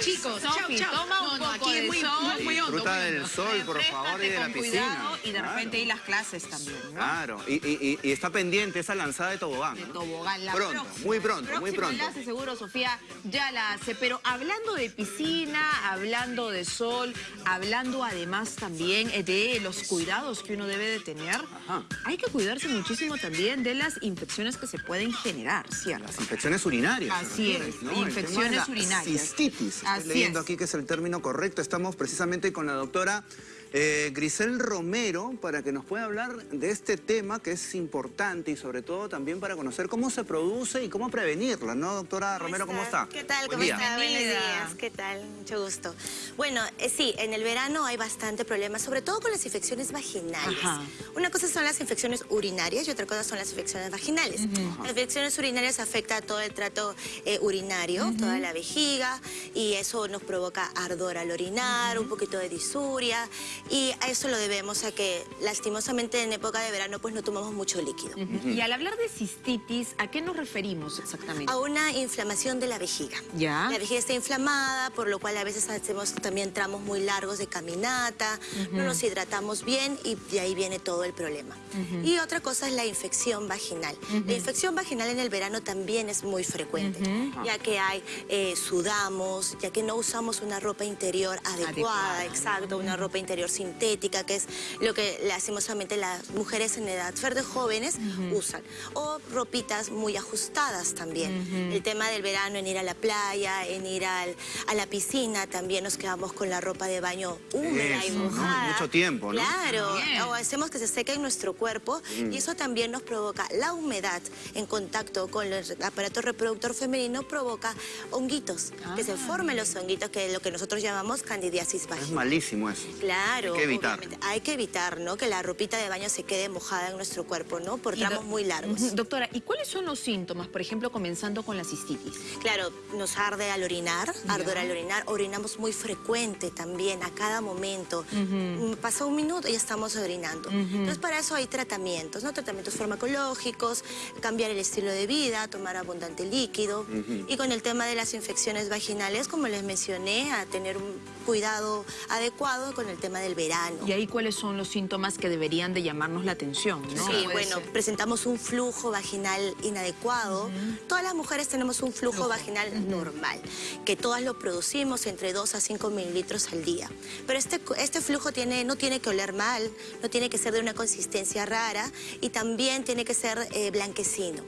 Chicos, chau, chau. toma un No, no, poco aquí es de muy, sol. muy, muy hondo, Disfruta muy del sol, por favor, y de la piscina. cuidado y de Claro. repente y las clases también, ¿no? Claro, y, y- y- y está pendiente esa lanzada de tobogán. De tobogán. La Pronto, próxima, muy pronto, muy pronto. la hace seguro, Sofía ya la hace. Pero hablando de piscina, hablando de sol, hablando además también eh, de los cuidados que uno debe de tener, Ajá. hay que cuidarse muchísimo también de las infecciones que se pueden generar, ¿cierto? Las infecciones urinarias. Así ¿te refieres, es, no? Infecciones la urinarias. Cistitis. Estoy Así leyendo es. aquí que es el término correcto. Estamos precisamente con la doctora eh, Grisel Romero para que nos pueda hablar de este tema que es importante y sobre todo también para conocer cómo se produce y cómo prevenirla, ¿no, doctora Romero? ¿Cómo está? ¿Qué tal? Buen ¿Cómo día. está? Buenos días. ¿Qué tal? Mucho gusto. Bueno, eh, sí, en el verano hay bastante problema, sobre todo con las infecciones vaginales. Ajá. Una cosa son las infecciones urinarias y otra cosa son las infecciones vaginales. Las infecciones urinarias afectan todo el trato eh, urinario, toda la vejiga, y eso nos provoca ardor al orinar, un poquito de disuria, y a eso lo debemos a que lastimosamente en época de verano pues no tomamos mucho líquido. Y al hablar de cistitis, ¿a qué nos referimos exactamente? A una inflamación de la vejiga. Ya. La vejiga está inflamada, por lo cual a veces hacemos también tramos muy largos de caminata, no nos hidratamos bien y de ahí viene todo el problema. Y otra cosa es la infección vaginal. La infección vaginal en el verano también es muy frecuente, ya que hay, eh, sudamos, ya que no usamos una ropa interior adecuada, Adecuada, exacto, una ropa interior sintética, que es lo que lastimosamente las mujeres en edad verde jóvenes usan. O ropitas muy ajustadas también. El tema del verano en ir a la playa, en ir al- a la piscina, también nos quedamos con la ropa de baño húmeda y Eso, ¿no? mojada. Mucho tiempo, ¿no? Claro, Bien. o hacemos que se seque en nuestro cuerpo y eso también nos provoca la humedad en contacto con el aparato reproductor femenino, provoca honguitos, que se Ah. formen los honguitos, que es lo que nosotros llamamos candidiasis Es vaginal. malísimo eso. Claro. Hay que evitar. obviamente. Hay que evitar, ¿no? Que la ropita de baño se quede mojada en nuestro cuerpo, ¿no? Por tramos muy largos. Doctora, ¿y cuáles son los síntomas, por ejemplo, comenzando con la cistitis? Claro, nos arde al orinar, ardor al orinar, orinamos muy frecuente también, a cada momento. Mm, Pasa un minuto y estamos orinando. Entonces, para eso hay tratamientos, ¿no? Tratamientos farmacológicos, cambiar el estilo de vida, tomar abundante líquido. Y con el tema de las infecciones vaginales, como les mencioné, a tener un cuidado adecuado con el tema del verano. Y ahí, ¿cuáles son los síntomas que deberían de llamarnos la atención? ¿no? Sí, bueno, ser. presentamos un flujo vaginal inadecuado. Todas las mujeres tenemos un flujo, vaginal normal, que todas lo producimos entre 2 a 5 mililitros al día. Pero este, este flujo tiene, no tiene que oler mal, no tiene que ser de una consistencia rara y también tiene que ser eh, blanquecino.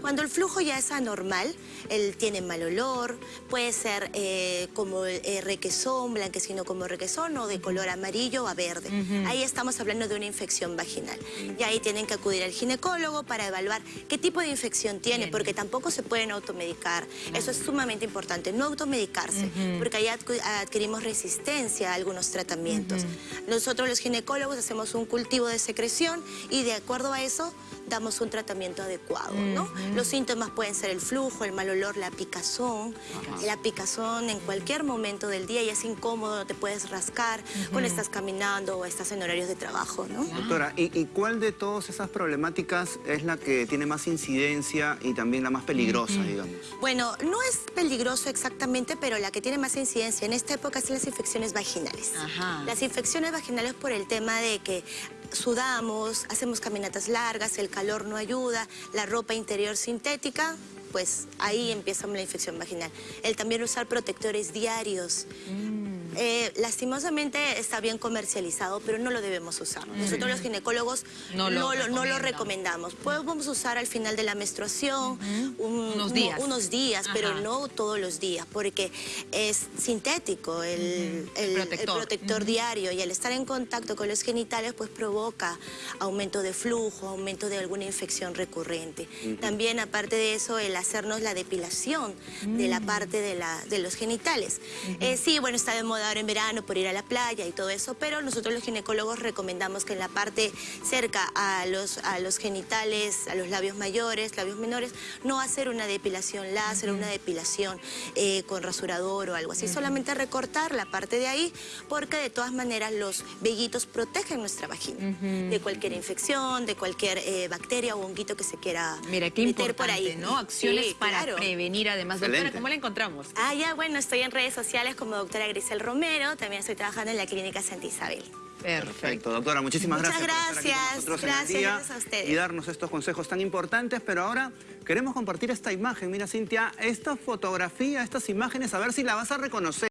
Cuando el flujo ya es anormal, él tiene mal olor, puede ser eh, como eh, requesón, blanquecino como requesón o de color amarillo a verde. Ahí estamos hablando de una infección vaginal. Y ahí tienen que acudir al ginecólogo para evaluar qué tipo de infección tiene, Bien. porque tampoco se pueden automedicar. Eso es sumamente importante, no automedicarse, porque ahí adquirimos resistencia a algunos tratamientos. Nosotros los ginecólogos hacemos un cultivo de secreción y de acuerdo a eso damos un tratamiento adecuado, ¿no? Los síntomas pueden ser el flujo, el mal olor, la picazón. La picazón en cualquier momento del día y es incómodo, no te puedes rascar cuando estás caminando o estás en horarios de trabajo, ¿no? Doctora, ¿y, y cuál de todas esas problemáticas es la que tiene más incidencia y también la más peligrosa, digamos? Bueno, no es peligroso exactamente, pero la que tiene más incidencia en esta época son las infecciones vaginales. Ajá. Las infecciones vaginales por el tema de que sudamos, hacemos caminatas largas, el calor no ayuda, la ropa interior sintética, pues ahí empieza la infección vaginal. El también usar protectores diarios. Eh, lastimosamente está bien comercializado, pero no lo debemos usar. Nosotros los ginecólogos No no lo lo, no lo recomendamos. Podemos usar al final de la menstruación un- Unos uno- días. unos días, pero no todos los días, porque es sintético el, el- el Protector. protector diario y al estar en contacto con los genitales pues provoca aumento de flujo, aumento de alguna infección recurrente. También aparte de eso el hacernos la depilación de la parte de, la, de los genitales. Eh, sí, bueno, está de moda dar en verano por ir a la playa y todo eso, pero nosotros los ginecólogos recomendamos que en la parte cerca a los, a los genitales, a los labios mayores, labios menores, no hacer una depilación láser, una depilación eh, con rasurador o algo así, solamente recortar la parte de ahí, porque de todas maneras los vellitos protegen nuestra vagina de cualquier infección, de cualquier eh, bacteria o honguito que se quiera Mira, qué meter importante, por ahí. ¿no? Acciones Sí, para claro. prevenir además. Doctora. ¿cómo la encontramos? Ah, ya, bueno, estoy en redes sociales como doctora Grisel Romero, también estoy trabajando en la clínica Santa Isabel. Perfecto, doctora, muchísimas Muchas gracias. por estar aquí con gracias, nosotros en el gracias, día gracias a ustedes. Y darnos estos consejos tan importantes, pero ahora queremos compartir esta imagen. Mira, Cintia, esta fotografía, estas imágenes, a ver si la vas a reconocer.